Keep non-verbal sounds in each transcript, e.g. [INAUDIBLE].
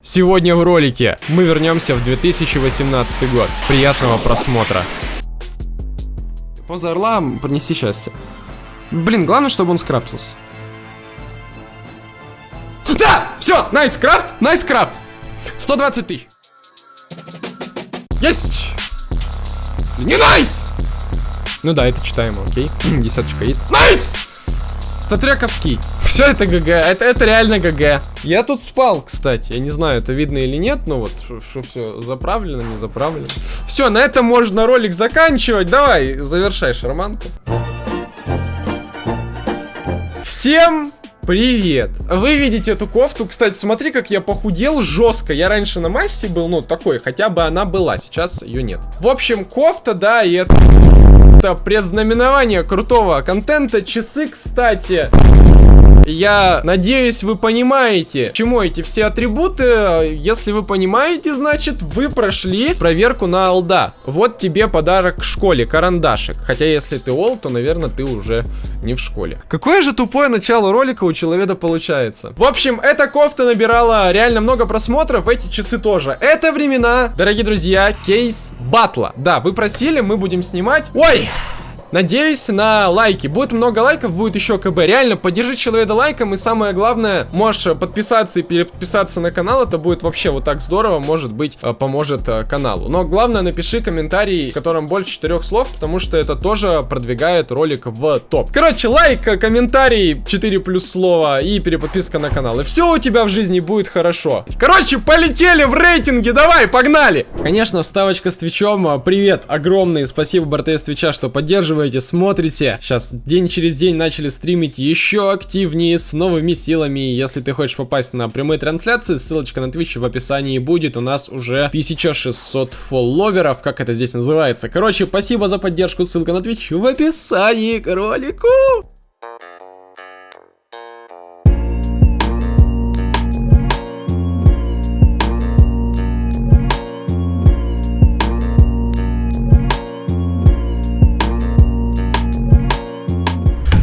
Сегодня в ролике мы вернемся в 2018 год. Приятного просмотра. Поза орла принеси счастье. Блин, главное, чтобы он скрафтился. Да! Все, nice крафт, nice крафт. 120 тысяч. Есть! Не nice! Ну да, это читаемо, окей. [CLEARS THROAT] Десяточка есть. Nice! Статрековский. Все это ГГ, это, это реально ГГ. Я тут спал, кстати. Я не знаю, это видно или нет, но вот, что все заправлено, не заправлено. Все, на этом можно ролик заканчивать. Давай, завершай шарманку. Всем Привет! Вы видите эту кофту, кстати, смотри, как я похудел жестко. Я раньше на массе был, ну, такой, хотя бы она была, сейчас ее нет. В общем, кофта, да, и это... Это предзнаменование крутого контента. Часы, кстати, я надеюсь, вы понимаете, чему эти все атрибуты. Если вы понимаете, значит, вы прошли проверку на алда. Вот тебе подарок в школе, карандашик. Хотя, если ты ол, то, наверное, ты уже не в школе. Какое же тупое начало ролика у человека получается. В общем, эта кофта набирала реально много просмотров, эти часы тоже. Это времена, дорогие друзья, кейс батла. Да, вы просили, мы будем снимать. Ой! Надеюсь на лайки. Будет много лайков, будет еще КБ. Реально, поддержи человека лайком. И самое главное, можешь подписаться и переподписаться на канал. Это будет вообще вот так здорово. Может быть, э, поможет э, каналу. Но главное, напиши комментарий, в котором больше четырех слов, потому что это тоже продвигает ролик в топ. Короче, лайк, э, комментарий, 4 плюс слова и переподписка на канал. И все у тебя в жизни будет хорошо. Короче, полетели в рейтинге. Давай, погнали! Конечно, вставочка с Твичом. Привет, огромный. Спасибо, БРТС Твича, что поддерживает поддерживаете, смотрите. Сейчас день через день начали стримить еще активнее, с новыми силами. Если ты хочешь попасть на прямые трансляции, ссылочка на Twitch в описании будет. У нас уже 1600 фолловеров, как это здесь называется. Короче, спасибо за поддержку, ссылка на Twitch в описании к ролику.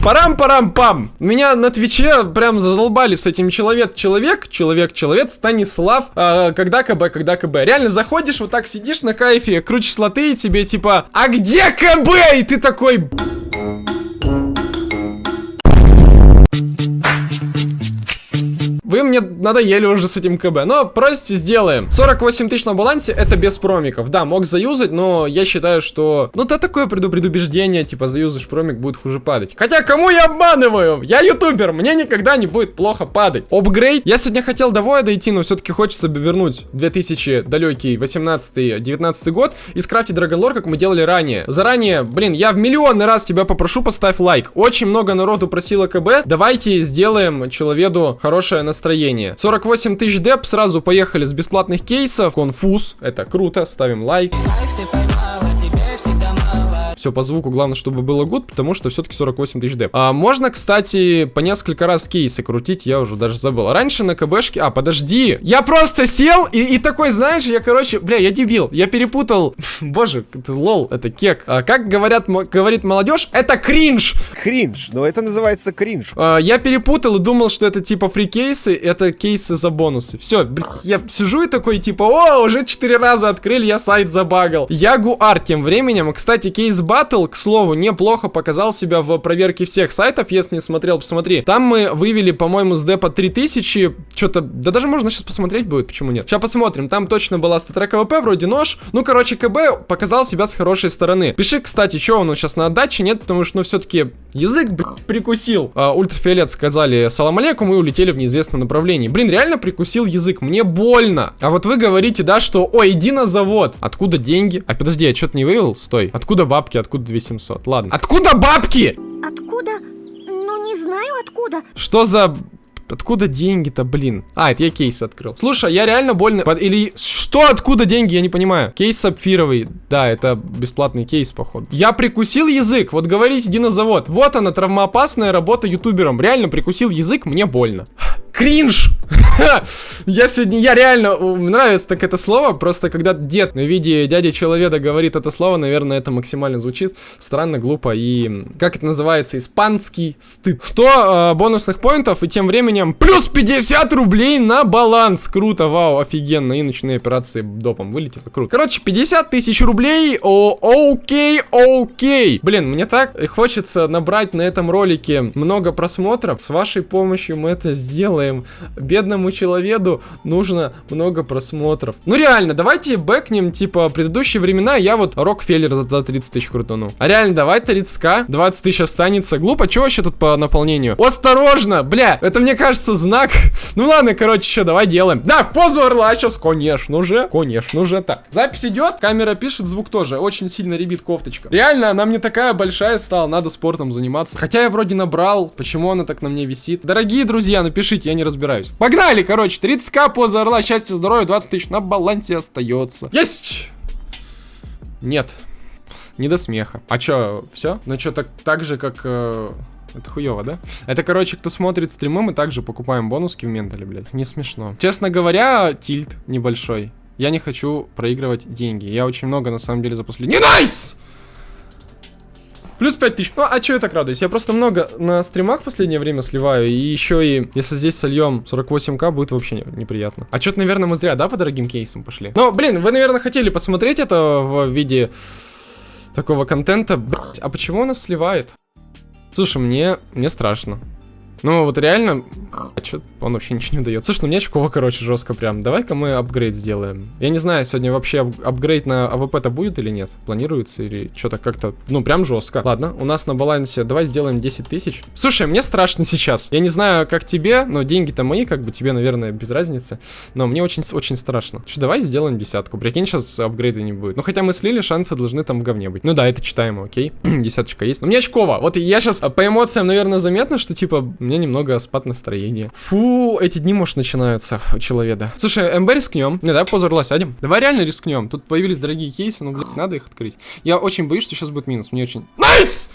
Парам-парам-пам! Меня на Твиче прям задолбали с этим человек-человек, человек-человек, Станислав, э, когда КБ, когда КБ. Реально заходишь, вот так сидишь на кайфе, крутишь лоты и тебе типа, а где КБ? И ты такой... Вы мне надоели уже с этим КБ. Но просите, сделаем. 48 тысяч на балансе, это без промиков. Да, мог заюзать, но я считаю, что... Ну, это такое предупреждение, типа, заюзаешь промик, будет хуже падать. Хотя, кому я обманываю? Я ютубер, мне никогда не будет плохо падать. Апгрейд. Я сегодня хотел до воя дойти, но все-таки хочется бы вернуть 2000 далекий 18-19 год и скрафтить Драгонлор, как мы делали ранее. Заранее, блин, я в миллионный раз тебя попрошу, поставь лайк. Очень много народу просило КБ. Давайте сделаем человеку хорошее настроение. 48 тысяч деп, сразу поехали с бесплатных кейсов. Конфуз, это круто, ставим лайк. Все по звуку, главное, чтобы было good, потому что все-таки 48 тысяч деп. А можно, кстати, по несколько раз кейсы крутить, я уже даже забыл. Раньше на КБшке... А, подожди! Я просто сел и, и такой, знаешь, я, короче, бля, я дебил. Я перепутал... [LAUGHS] Боже, это лол, это кек. А, как говорят, говорит молодежь, это кринж! Кринж, но это называется кринж. А, я перепутал и думал, что это типа free кейсы, это кейсы за бонусы. Все, я сижу и такой, типа, о, уже 4 раза открыли, я сайт забагал. Ягуар тем временем, кстати, Case Battle, к слову, неплохо показал себя в проверке всех сайтов, если не смотрел, посмотри. Там мы вывели, по-моему, с депа 3000, что-то, да даже можно сейчас посмотреть будет, почему нет. Сейчас посмотрим, там точно была статрек ВП, вроде нож. Ну, короче, КБ показал себя с хорошей стороны. Пиши, кстати, что он сейчас на отдаче, нет, потому что, ну, все-таки язык, прикусил. А, ультрафиолет сказали салам алейкум и улетели в неизвестном направлении. Блин, реально прикусил язык, мне больно. А вот вы говорите, да, что, ой, иди на завод. Откуда деньги? А подожди, я что-то не вывел? Стой. Откуда бабки? Откуда 2700? Ладно. Откуда бабки? Откуда? Ну, не знаю откуда. Что за... Откуда деньги-то, блин? А, это я кейс открыл. Слушай, я реально больно... Под... Или... Что? Откуда деньги? Я не понимаю. Кейс сапфировый. Да, это бесплатный кейс, походу. Я прикусил язык. Вот говорите, иди на завод. Вот она, травмоопасная работа ютубером. Реально прикусил язык, мне больно. Кринж! [LAUGHS] Я сегодня, я реально, нравится так это слово, просто когда дед в виде дяди человека говорит это слово, наверное, это максимально звучит странно, глупо и, как это называется, испанский стыд. 100 э, бонусных поинтов и тем временем плюс 50 рублей на баланс. Круто, вау, офигенно. И ночные операции допом вылетело, круто. Короче, 50 тысяч рублей, о, окей, окей. Блин, мне так хочется набрать на этом ролике много просмотров. С вашей помощью мы это сделаем. Бедному человеку нужно много просмотров. Ну реально, давайте бэкнем, типа, предыдущие времена, я вот Рокфеллер за, за 30 тысяч крутану. А реально, давай 30к, 20 тысяч останется. Глупо, что вообще тут по наполнению? Осторожно, бля, это мне кажется знак. [LAUGHS] Ну ладно, короче, что, давай делаем. Да, в позу орла сейчас, конечно же, конечно же. Так, запись идет, камера пишет, звук тоже. Очень сильно ребит кофточка. Реально, она мне такая большая стала, надо спортом заниматься. Хотя я вроде набрал, почему она так на мне висит? Дорогие друзья, напишите, я не разбираюсь. Погнали, короче, 30к, поза орла, счастья, здоровья, 20 тысяч на балансе остается. Есть! Нет. Не до смеха. А чё, все? Ну чё, так, так же, как... Э, это хуево, да? Это, короче, кто смотрит стримы, мы также покупаем бонуски в ментале, блядь. Не смешно. Честно говоря, тильт небольшой. Я не хочу проигрывать деньги. Я очень много, на самом деле, за последний... Не найс! Плюс 5000. Ну, а чё я так радуюсь? Я просто много на стримах в последнее время сливаю. И еще и, если здесь сольем 48к, будет вообще неприятно. А чё-то, наверное, мы зря, да, по дорогим кейсам пошли? Но, блин, вы, наверное, хотели посмотреть это в виде такого контента. Блять, а почему нас сливает? Слушай, мне, мне страшно. Ну, вот реально, а чё, он вообще ничего не дает. Слушай, ну мне очково, короче, жестко прям. Давай-ка мы апгрейд сделаем. Я не знаю, сегодня вообще ап апгрейд на АВП-то будет или нет? Планируется или что-то как-то, ну, прям жестко. Ладно, у нас на балансе, давай сделаем 10 тысяч. Слушай, мне страшно сейчас. Я не знаю, как тебе, но деньги-то мои, как бы тебе, наверное, без разницы. Но мне очень-очень страшно. Что, давай сделаем десятку. Прикинь, сейчас апгрейда не будет. Ну, хотя мы слили, шансы должны там в говне быть. Ну да, это читаемо, окей. [CLEARS THROAT] Десяточка есть. Но мне очково. Вот я сейчас по эмоциям, наверное, заметно, что, типа, мне меня немного спад настроения. Фу, эти дни, может, начинаются у человека. Слушай, МБ рискнем. Не, давай позу орла сядем. Давай реально рискнем. Тут появились дорогие кейсы, но, блядь, надо их открыть. Я очень боюсь, что сейчас будет минус. Мне очень... Nice!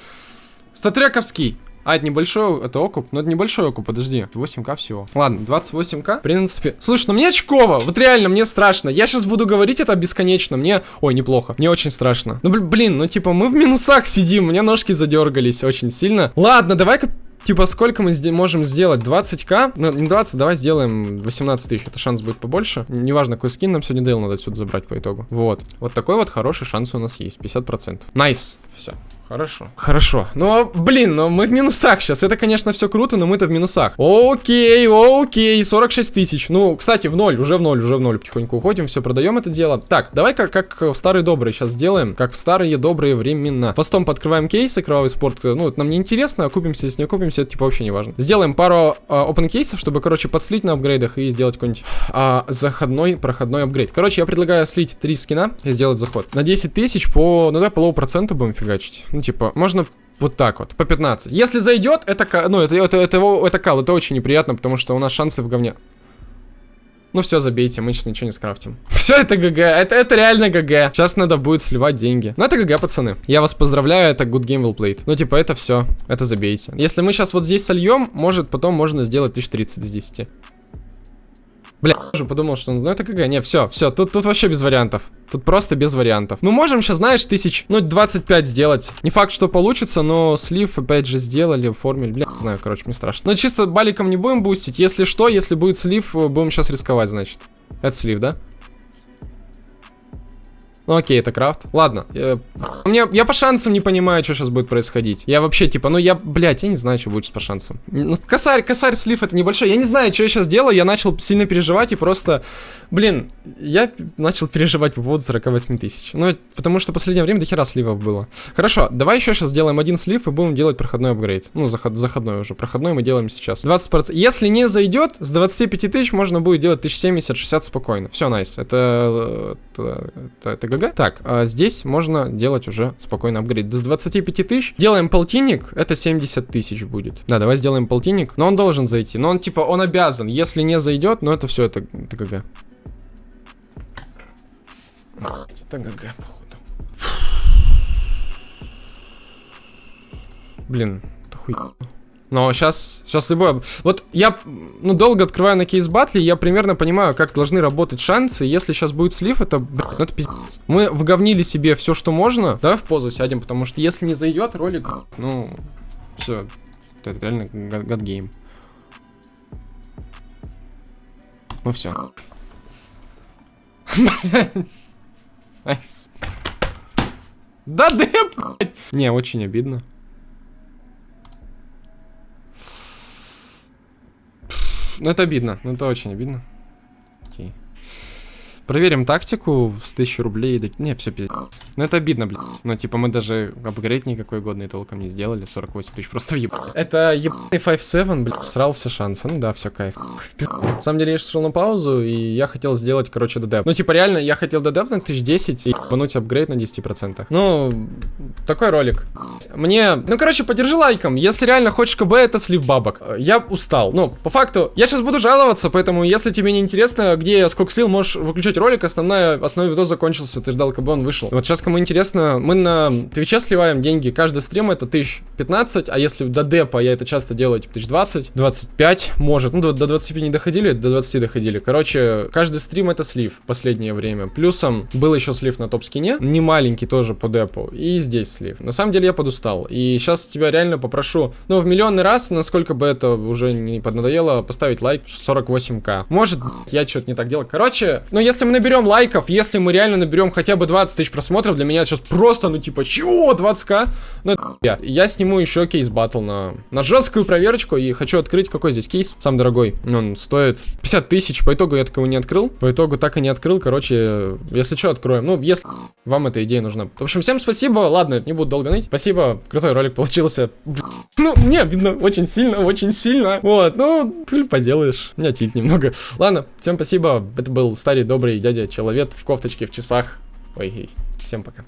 StatTrak овский. А, это небольшой, это окуп? Ну, это небольшой окуп, подожди. 8к всего. Ладно, 28к, в принципе. Слушай, ну мне очково, вот реально, мне страшно. Я сейчас буду говорить это бесконечно. Мне, ой, неплохо. Мне очень страшно. Ну, блин, ну, типа, мы в минусах сидим, у меня ножки задергались очень сильно. Ладно, давай-ка Типа, сколько мы можем сделать? 20к? Ну, не 20, давай сделаем 18 тысяч. Это шанс будет побольше. Неважно, какой скин нам сегодня Дейл надо отсюда забрать по итогу. Вот. Вот такой вот хороший шанс у нас есть. 50%. Nice. Nice. Все. Хорошо. Хорошо. Ну, блин, ну мы в минусах сейчас. Это, конечно, все круто, но мы-то в минусах. Окей, окей, 46 тысяч. Ну, кстати, в ноль, уже в ноль, уже в ноль. Потихоньку уходим, все, продаем это дело. Так, давай-ка, как в старые добрые сейчас сделаем. Как в старые добрые времена. Постом подкрываем кейсы, кровавый спорт. Ну, это нам не интересно, окупимся, если не окупимся, это типа вообще не важно. Сделаем пару а, open кейсов, чтобы, короче, подслить на апгрейдах и сделать какой-нибудь а, заходной, проходной апгрейд. Короче, я предлагаю слить три скина и сделать заход. На 10 тысяч по, ну да, полового процента будем фигачить. Ну, типа, можно вот так вот, по 15. Если зайдет, это, ну, это, это, это, это, кал, это очень неприятно, потому что у нас шансы в говне. Ну все, забейте, мы сейчас ничего не скрафтим. [LAUGHS] Все, это GG, это, это реально GG. Сейчас надо будет сливать деньги. Ну это GG, пацаны. Я вас поздравляю, это good game well played. Ну типа это все, это забейте. Если мы сейчас вот здесь сольем, может потом можно сделать 1030 из 10. Бля, я подумал, что он знает КГ. Не, все, все, тут, тут вообще без вариантов. Тут просто без вариантов. Мы можем сейчас, знаешь, тысяч, ну, 25 сделать. Не факт, что получится, но слив, опять же, сделали, оформили. Бля, не знаю, короче, мне страшно. Но чисто баликом не будем бустить. Если что, если будет слив, будем сейчас рисковать, значит. Это слив, да? Ну окей, это крафт. Ладно. Я, мне, я по шансам не понимаю, что сейчас будет происходить. Я вообще, типа, ну я, блядь, я не знаю, что будет по шансам. Ну, косарь, косарь, слив это небольшой. Я не знаю, что я сейчас делаю. Я начал сильно переживать и просто... Блин, я начал переживать по поводу 48 тысяч. Ну, потому что в последнее время до хера сливов было. Хорошо, давай еще сейчас сделаем один слив и будем делать проходной апгрейд. Ну, заход, заходной уже. Проходной мы делаем сейчас. 20%. Если не зайдет, с 25 тысяч можно будет делать 1070-60 спокойно. Все, nice. Это, это, это, это GG. Так, а здесь можно делать уже спокойно апгрейд. С 25 тысяч делаем полтинник, это 70 тысяч будет. Да, давай сделаем полтинник. Но он должен зайти. Но он типа, он обязан. Если не зайдет, ну это все, это, это GG. Это ГГ, походу. Блин, это хуй. Но сейчас, сейчас любое... Вот я, ну, долго открываю на кейс батле, я примерно понимаю, как должны работать шансы. Если сейчас будет слив, это, блядь, ну это пиздец. Мы вговнили себе все, что можно. Давай в позу сядем, потому что если не зайдет ролик, ну, все, это реально гадгейм. Ну все. [LAUGHS] Да блядь. Не, очень обидно. Ну это обидно, ну это очень обидно. Окей. Проверим тактику с 1000 рублей. Да... Не, все пиздец. Ну это обидно, блин. Ну типа мы даже апгрейд никакой годный толком не сделали. 48 тысяч просто въеб. Это ебаный 5-7, блин, срал все шансы. Ну да, все кайф. На самом деле я шел на паузу, и я хотел сделать, короче, ДД. Ну типа реально, я хотел ДД на 1010 и ебануть апгрейд на 10%. Ну, такой ролик. Мне, ну короче, подержи лайком. Если реально хочешь КБ, это слив бабок. Я устал. Ну, по факту, я сейчас буду жаловаться, поэтому если тебе не интересно, где сколько сил, можешь выключать ролик, основная, основной видос закончился, ты ждал, когда он вышел. Вот сейчас кому интересно, мы на Твиче сливаем деньги, каждый стрим это 1015, а если до депа, я это часто делаю, типа 1020, 25, может, ну до, до 25 не доходили, до 20 доходили. Короче, каждый стрим это слив последнее время. Плюсом был еще слив на топ-скине, не маленький тоже по депу, и здесь слив. На самом деле я подустал, и сейчас тебя реально попрошу, ну в миллионный раз, насколько бы это уже не поднадоело, поставить лайк 48к. Может, я что-то не так делал. Короче, ну если мы наберем лайков, если мы реально наберем хотя бы 20 тысяч просмотров, для меня сейчас просто, ну типа, чего, 20к? Ну это я. Я сниму еще кейс батл на, на жесткую проверочку и хочу открыть, какой здесь кейс, самый дорогой. Он стоит 50 тысяч, по итогу я такого не открыл, по итогу так и не открыл, короче, если что, откроем. Ну, если вам эта идея нужна. В общем, всем спасибо, ладно, не буду долго ныть. Спасибо, крутой ролик получился. Ну, мне видно очень сильно, очень сильно. Вот, ну, ты поделаешь, меня тильт немного. Ладно, всем спасибо, это был старый добрый дядя Человек в кофточке, в часах. Ой, всем пока.